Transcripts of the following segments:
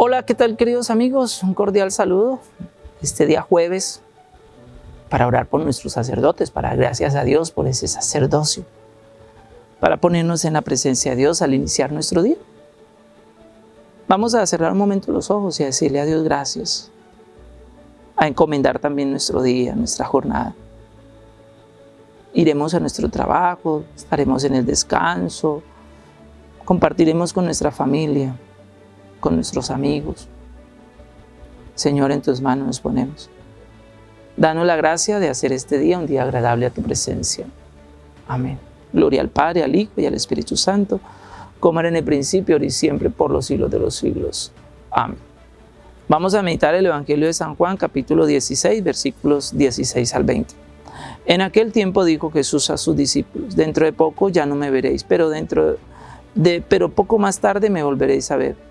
Hola, ¿qué tal queridos amigos? Un cordial saludo. Este día jueves para orar por nuestros sacerdotes, para gracias a Dios por ese sacerdocio, para ponernos en la presencia de Dios al iniciar nuestro día. Vamos a cerrar un momento los ojos y a decirle a Dios gracias, a encomendar también nuestro día, nuestra jornada. Iremos a nuestro trabajo, estaremos en el descanso, compartiremos con nuestra familia, con nuestros amigos. Señor, en tus manos nos ponemos. Danos la gracia de hacer este día un día agradable a tu presencia. Amén. Gloria al Padre, al Hijo y al Espíritu Santo, como era en el principio, ahora y siempre, por los siglos de los siglos. Amén. Vamos a meditar el Evangelio de San Juan, capítulo 16, versículos 16 al 20. En aquel tiempo dijo Jesús a sus discípulos, dentro de poco ya no me veréis, pero dentro de, pero poco más tarde me volveréis a ver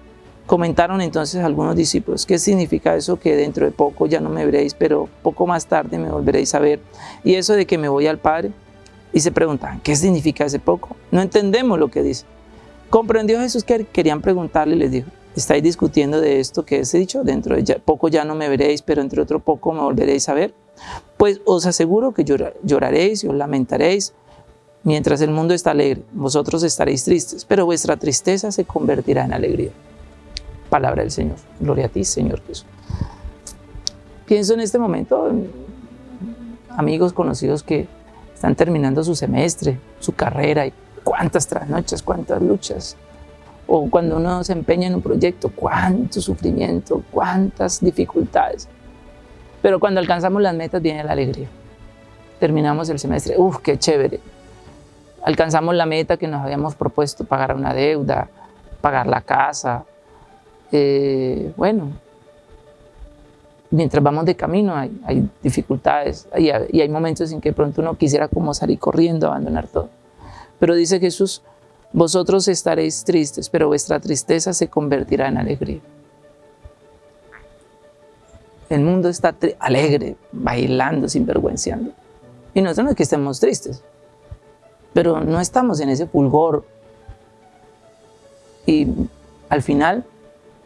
Comentaron entonces algunos discípulos, ¿qué significa eso que dentro de poco ya no me veréis, pero poco más tarde me volveréis a ver? Y eso de que me voy al Padre. Y se preguntan, ¿qué significa ese poco? No entendemos lo que dice. Comprendió Jesús que querían preguntarle y les dijo, ¿estáis discutiendo de esto que he dicho? Dentro de poco ya no me veréis, pero entre otro poco me volveréis a ver. Pues os aseguro que lloraréis y os lamentaréis, Mientras el mundo está alegre, vosotros estaréis tristes, pero vuestra tristeza se convertirá en alegría. Palabra del Señor. Gloria a ti, Señor Jesús. Pienso en este momento, amigos conocidos que están terminando su semestre, su carrera, y cuántas trasnoches, cuántas luchas. O cuando uno se empeña en un proyecto, cuánto sufrimiento, cuántas dificultades. Pero cuando alcanzamos las metas viene la alegría. Terminamos el semestre, ¡uf, qué chévere! Alcanzamos la meta que nos habíamos propuesto, pagar una deuda, pagar la casa, eh, bueno, mientras vamos de camino hay, dificultades y hay, momentos en que pronto uno quisiera como salir corriendo, abandonar todo. Pero dice Jesús, vosotros estaréis tristes, pero vuestra tristeza se convertirá en alegría. El mundo está alegre, bailando, sinvergüenciando. Y nosotros no es que estemos tristes, pero no estamos en ese fulgor. Y al final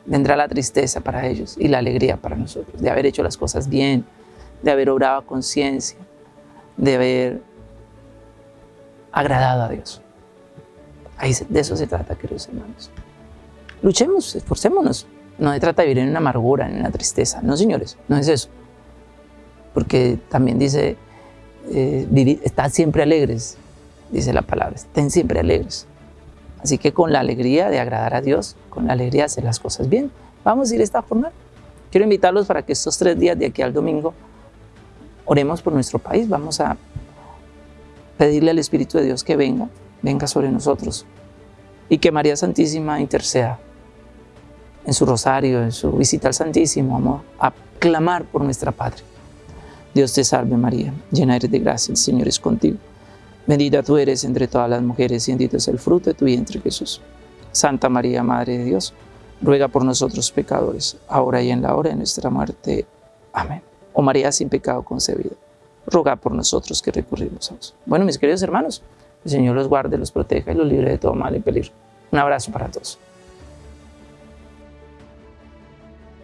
vendrá la tristeza para ellos y la alegría para nosotros, de haber hecho las cosas bien, de haber obrado a conciencia, de haber agradado a Dios. Ahí de eso se trata, queridos hermanos. Luchemos, esforcémonos. No se trata de vivir en una amargura, en una tristeza. No, señores, no es eso. Porque también dice, eh, estad siempre alegres, dice la palabra, estén siempre alegres. Así que con la alegría de agradar a Dios, con la alegría de hacer las cosas bien, vamos a ir esta jornada. Quiero invitarlos para que estos tres días de aquí al domingo oremos por nuestro país. Vamos a pedirle al Espíritu de Dios que venga, venga sobre nosotros y que María Santísima interceda en su rosario, en su visita al Santísimo, amor, a clamar por nuestra patria. Dios te salve María, llena eres de gracia, el Señor es contigo. Bendita tú eres entre todas las mujeres y bendito es el fruto de tu vientre Jesús. Santa María, Madre de Dios, ruega por nosotros pecadores, ahora y en la hora de nuestra muerte. Amén. Oh María sin pecado concebida, ruega por nosotros que recurrimos a vos. Bueno, mis queridos hermanos, el Señor los guarde, los proteja y los libre de todo mal y peligro. Un abrazo para todos.